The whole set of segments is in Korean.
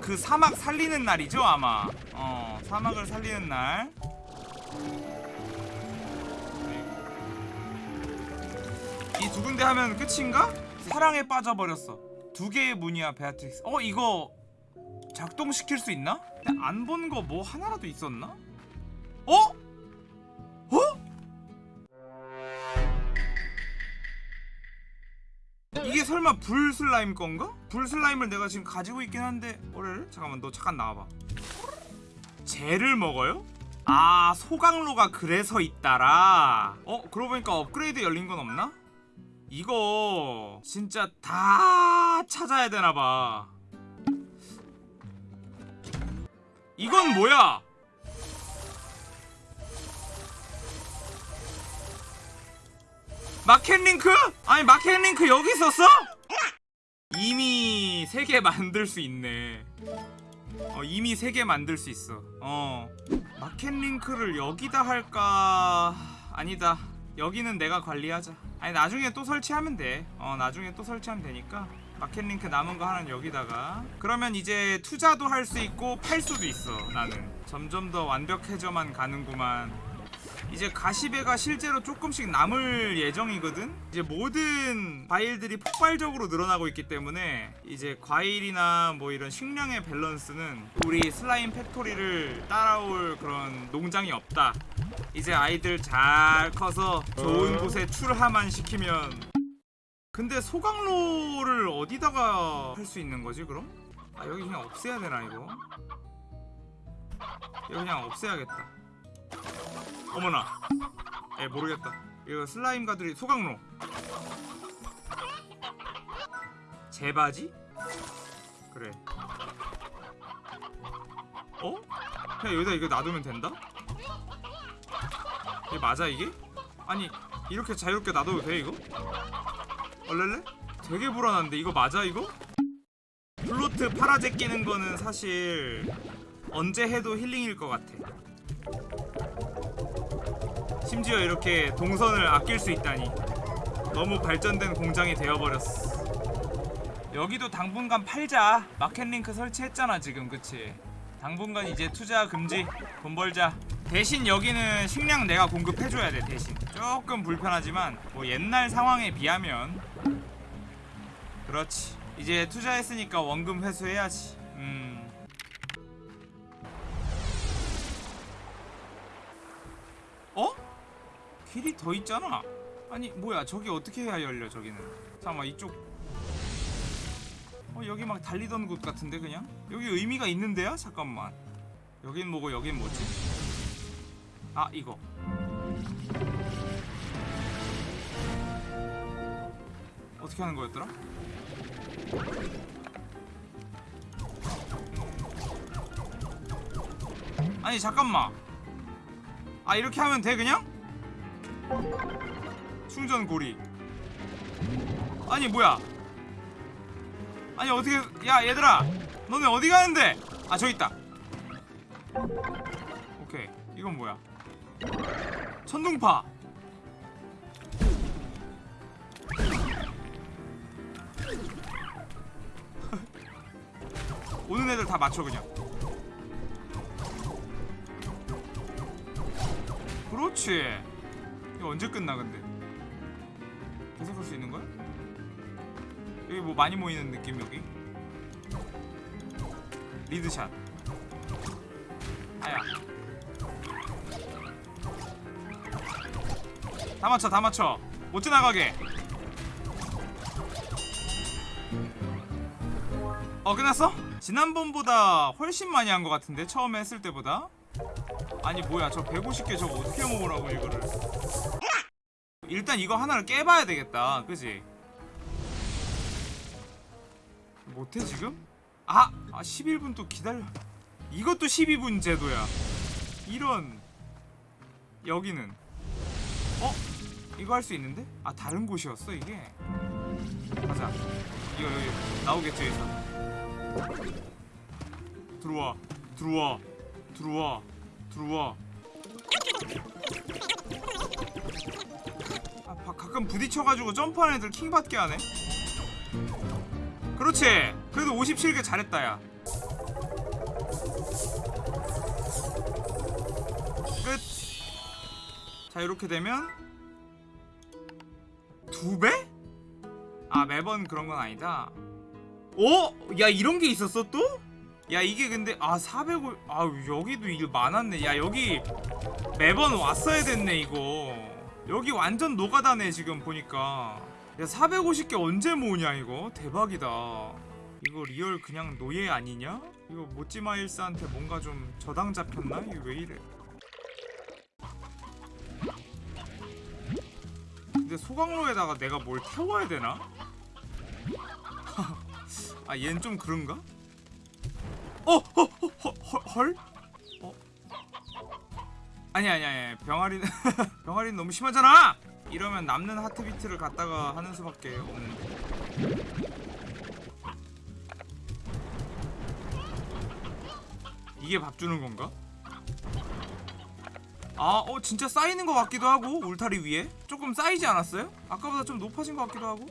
그 사막 살리는 날이죠 아마 어 사막을 살리는 날 이 두 군데 하면 끝인가? 사랑에 빠져버렸어 두 개의 문이야 베아트릭스 어 이거 작동시킬 수 있나? 안 본 거 뭐 하나라도 있었나? 어? 어? 이게 설마 불 슬라임 건가? 불 슬라임을 내가 지금 가지고 있긴 한데 뭐래? 잠깐만 너 잠깐 나와봐 젤을 먹어요? 아 소강로가 그래서 있다라 어? 그러고 보니까 업그레이드 열린 건 없나? 이거 진짜 다 찾아야 되나봐 이건 뭐야? market link? 아니 market link 여기 있었어? 이미 3개 만들 수 있네. 어 이미 3개 만들 수 있어. 어. market link를 여기다 할까? 아니다. 여기는 내가 관리하자. 아니 나중에 또 설치하면 돼어 나중에 또 설치하면 되니까. market link 남은 거 하나는 여기다가. 그러면 이제 투자도 할 수 있고 팔 수도 있어 나는. 점점 더 완벽해져만 가는구만 이제 가시배가 실제로 조금씩 남을 예정이거든? 이제 모든 과일들이 폭발적으로 늘어나고 있기 때문에 이제 과일이나 뭐 이런 식량의 밸런스는 우리 슬라임 factory를 따라올 그런 농장이 없다. 이제 아이들 잘 커서 좋은 곳에 출하만 시키면. 근데 소각로를 어디다가 할 수 있는 거지 그럼? 아 여기 그냥 없애야 되나 이거? 이거 그냥 없애야겠다 어머나 에 모르겠다 이거 슬라임 가들이 소강로 제바지? 그래 어? 그냥 여기다 이거 놔두면 된다? 이게 맞아 이게? 아니 이렇게 자유롭게 놔둬도 돼 이거? 얼렐레? 되게 불안한데 이거 맞아 이거? plort 팔아제끼는 거는 사실 언제 해도 힐링일 것 같아 심지어 이렇게 동선을 아낄 수 있다니. 너무 발전된 공장이 되어버렸어. 여기도 당분간 팔자. market link 설치했잖아 지금. 그치? 당분간 이제 투자 금지 돈 벌자. 대신 여기는 식량 내가 공급해줘야 돼 대신. 조금 불편하지만 뭐 옛날 상황에 비하면. 그렇지. 이제 투자했으니까 원금 회수해야지. 음 길이 더 있잖아 아니 뭐야 저기 어떻게 해야 열려 저기는 잠깐만 이쪽 어 여기 막 달리던 곳 같은데 그냥 여기 의미가 있는데요? 잠깐만 여긴 뭐고 여긴 뭐지? 아 이거 어떻게 하는 거였더라? 아니 잠깐만 아 이렇게 하면 돼 그냥? 충전 고리. 아니 뭐야? 아니 어떻게 야 얘들아. 너네 어디 가는데? 아 저기 있다. 오케이. 이건 뭐야? 천둥파. 오는 애들 다 맞춰 그냥. 그렇지 이거 언제 끝나 근데? 계속 할 수 있는 거야? 여기 뭐 많이 모이는 느낌 여기? 리드샷. 아야. 다 맞춰 다 맞춰. 못 지나가게. 어 끝났어? 지난번보다 훨씬 많이 한 것 같은데 처음에 했을 때보다? 아니 뭐야 저 150개 저거 어떻게 먹으라고 이거를 일단 이거 하나를 깨봐야 되겠다. 그지? 못해 지금? 아! 아 11분 또 기다려. 이것도 12분 제도야. 이런. 여기는. 어? 이거 할 수 있는데? 아 다른 곳이었어 이게. 가자. 이거 여기 나오겠죠 여기서. 들어와. 들어와. 들어와. 들어와 아, 바, 가끔 부딪혀가지고 점프하는 애들 킹받게 하네 그렇지 그래도 57개 잘했다 야 끝! 자 이렇게 되면 두 배? 아 매번 그런 건 아니다 어? 야 이런 게 있었어 또? 야 이게 근데 아 400... 아 여기도 이게 많았네 야 여기 매번 왔어야 됐네 이거 여기 완전 노가다네 지금 보니까. 야 450개 언제 모으냐 이거 대박이다. 이거 real 그냥 노예 아니냐? 이거 모찌마일스한테 뭔가 좀 저당 잡혔나? 이거 왜 이래? 근데 소각로에다가 내가 뭘 태워야 되나? 아 얜 좀 그런가? 어! 어! 어! 헐? 헐? 아니 아니 아니 병아리는 병아리는 너무 심하잖아! 이러면 남는 하트비트를 갖다가 하는 수밖에 없는데 이게 밥 주는 건가? 아, 어 진짜 쌓이는 것 같기도 하고 울타리 위에 조금 쌓이지 않았어요? 아까보다 좀 높아진 것 같기도 하고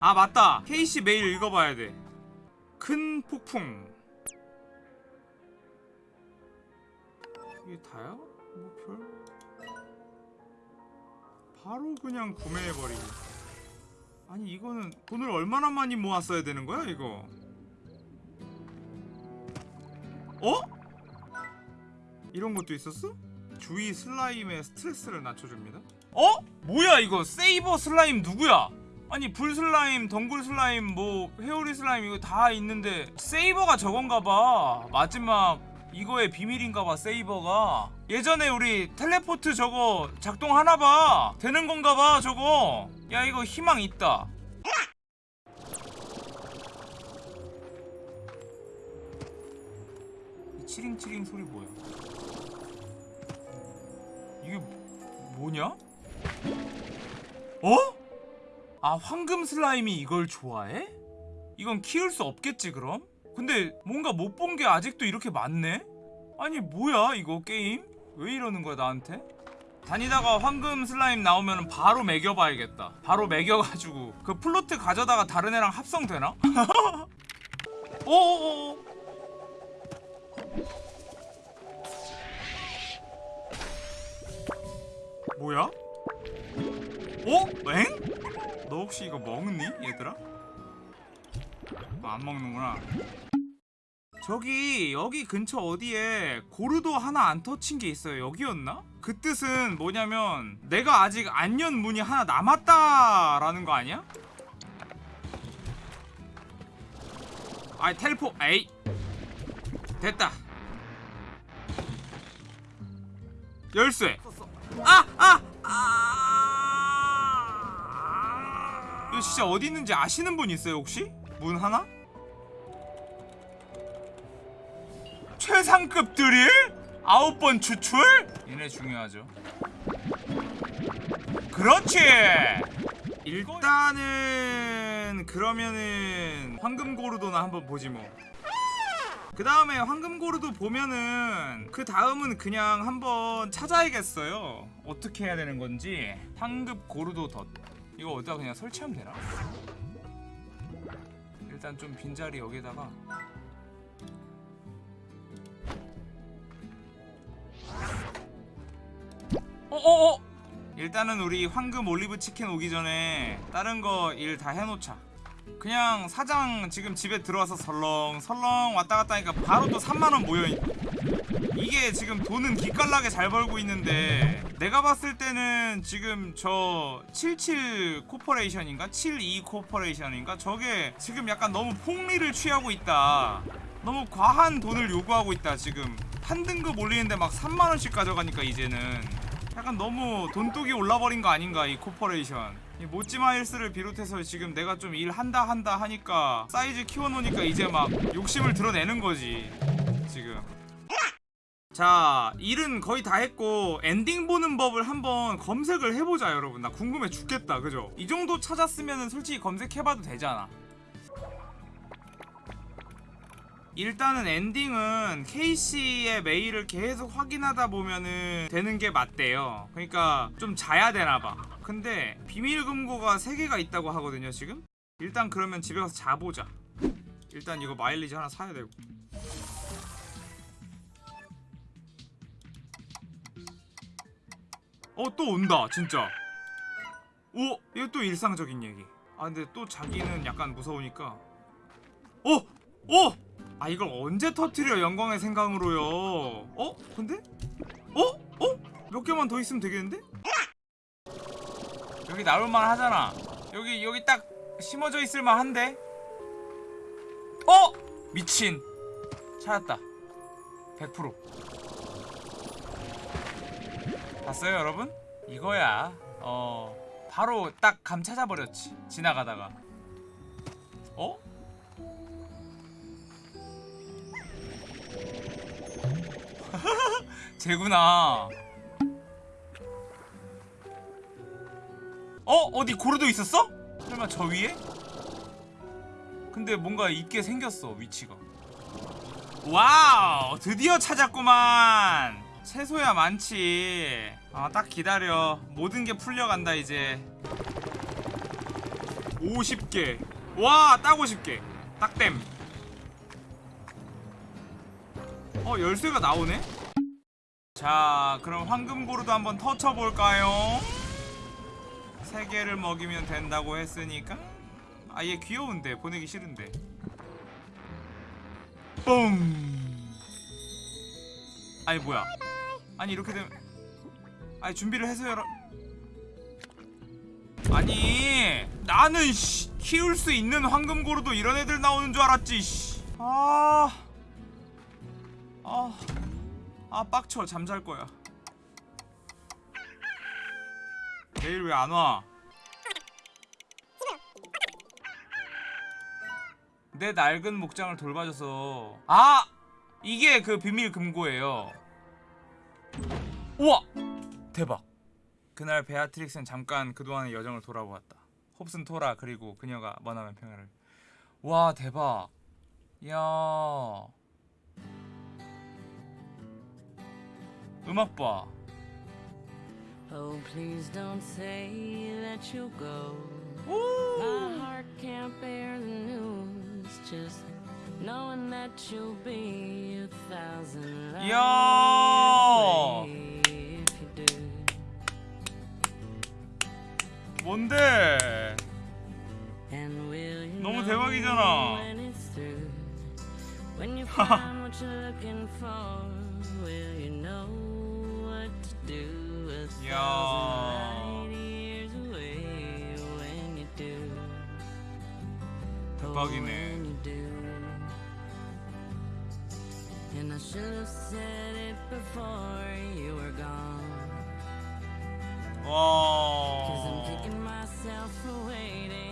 아 맞다 KC 메일 읽어봐야 돼큰 폭풍 이게 다야? 뭐 별 바로 그냥 구매해버리기 아니 이거는 돈을 얼마나 많이 모았어야 되는 거야 이거 어? 이런 것도 있었어? 주위 슬라임의 스트레스를 낮춰줍니다 어? 뭐야 이거 saber 슬라임 누구야? 아니 불 슬라임, 덩굴 슬라임, 뭐 회오리 슬라임 이거 다 있는데 saber가 저건가봐 마지막 이거의 비밀인가봐 saber가 예전에 우리 텔레포트 저거 작동하나봐 되는 건가봐 저거 야 이거 희망 있다 이 치링치링 소리 뭐야 이게 뭐- 뭐냐? 어? 아 황금 슬라임이 이걸 좋아해? 이건 키울 수 없겠지 그럼? 근데 뭔가 못 본 게 아직도 이렇게 많네? 아니 뭐야 이거 게임? 왜 이러는 거야 나한테? 다니다가 황금 슬라임 나오면 바로 멕여봐야겠다 바로 멕여가지고 그 plort 가져다가 다른 애랑 합성되나? 오오오 뭐야? 어? 엥? 너 혹시 이거 먹니 얘들아? 어, 안 먹는구나 저기 여기 근처 어디에 고르도 하나 안 터친 게 있어요 여기였나? 그 뜻은 뭐냐면 내가 아직 안 연 문이 하나 남았다 라는 거 아니야? 아이 텔포 에이 됐다 열쇠 아! 아! 아! 이거 진짜 어디 있는지 아시는 분 있어요 혹시? 문 하나? 최상급 드릴? 아홉 번 추출? 얘네 중요하죠 그렇지! 일단은 그러면은 황금고르도나 한번 보지 뭐. 그 다음에 황금고르도 보면은 그 다음은 그냥 한번 찾아야겠어요. 어떻게 해야 되는 건지 황급 고르도 덧 이거 어디다 그냥 설치하면 되나? 일단 좀 빈자리 여기다가 어어어. 일단은 우리 황금 올리브 치킨 오기 전에 다른 거 일 다 해놓자. 그냥 사장 지금 집에 들어와서 설렁 설렁 왔다 갔다 하니까 바로 또 3만원 모여있 이게 지금 돈은 기깔나게 잘 벌고 있는데 내가 봤을 때는 지금 저 77 corporation인가? 72 corporation인가? 저게 지금 약간 너무 폭리를 취하고 있다. 너무 과한 돈을 요구하고 있다 지금 한 등급 올리는데 막 3만원씩 가져가니까 이제는 약간 너무 돈독이 올라버린 거 아닌가 이 corporation. 이 모찌마일스를 비롯해서 지금 내가 좀 일한다 한다 하니까 사이즈 키워놓으니까 이제 막 욕심을 드러내는 거지 지금. 자 일은 거의 다 했고 엔딩 보는 법을 한번 검색을 해보자 여러분. 나 궁금해 죽겠다 그죠? 이 정도 찾았으면 솔직히 검색해봐도 되잖아 일단은 엔딩은 K씨의 메일을 계속 확인하다 보면은 되는 게 맞대요. 그러니까 좀 자야 되나봐. 근데 비밀 금고가 3개가 있다고 하거든요 지금? 일단 그러면 집에 가서 자보자. 일단 이거 마일리지 하나 사야 되고. 어 또 온다 진짜. 오 이거 또 일상적인 얘기. 아 근데 또 자기는 약간 무서우니까. 어? 어? 아 이걸 언제 터트려 영광의 생강으로요 어? 근데? 어? 어? 몇 개만 더 있으면 되겠는데? 여기 나올만 하잖아 여기 여기 딱 심어져 있을만 한데 어? 미친 찾았다 100% 봤어요 여러분? 이거야 어 바로 딱 감 찾아버렸지 지나가다가 쟤구나. 어? 어디 고르도 있었어? 설마 저 위에? 근데 뭔가 있게 생겼어 위치가. Wow! 드디어 찾았구만! 채소야 많지. 아딱 기다려. 모든 게 풀려간다 이제. 50개. 와딱 50개. 딱댐 어 열쇠가 나오네 자 그럼 황금고루도 한번 터쳐볼까요? 세 개를 먹이면 된다고 했으니까. 아얘 귀여운데. 보내기 싫은데. 뻥 아니 뭐야? 아니 이렇게 되면 아니 준비를 해서 열어 아니 나는 씨, 키울 수 있는 황금고루도 이런 애들 나오는 줄 알았지 씨. 아... 아... 아 빡쳐. 잠잘 거야. 내일 왜 안 와? 내 낡은 목장을 돌봐줘서. 아! 이게 그 비밀 금고예요. 우와! 대박. 그날 베아트릭스는 잠깐 그동안의 여정을 돌아보았다. 홉슨 토라 그리고 그녀가 머나먼 평야를. 와 대박. 이야 음악 봐 Oh, please don't say that you'll go. My 오! heart can't bear the news. Just knowing that you'll be a thousand years away if you do. 뭔데? 너무 대박이잖아. When you find what you're looking for, will you know Oh, 대박이네. And I should have said it before you were gone. 와.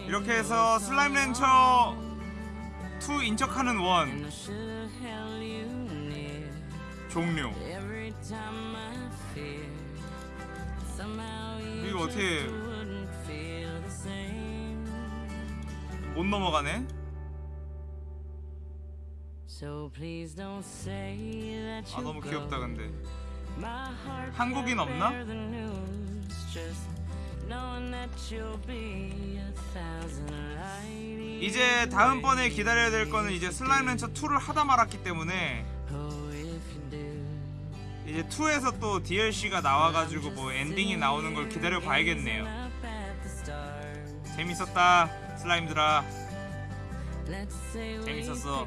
이렇게 해서 슬라임 렌처 2 인척하는 원 종료. 이거 어떻게-. 못 넘어가네. So please don't say that 아 너무. 귀엽다 근데. 한국인 없나? 이제 다음번에 기다려야 될 거는 이제 슬라임 렌처 2를 하다 말았기 때문에 이제 2에서 또 DLC가 나와가지고 뭐 엔딩이 나오는 걸 기다려 봐야겠네요. 재밌었다 슬라임들아. 재밌었어. 재밌었어.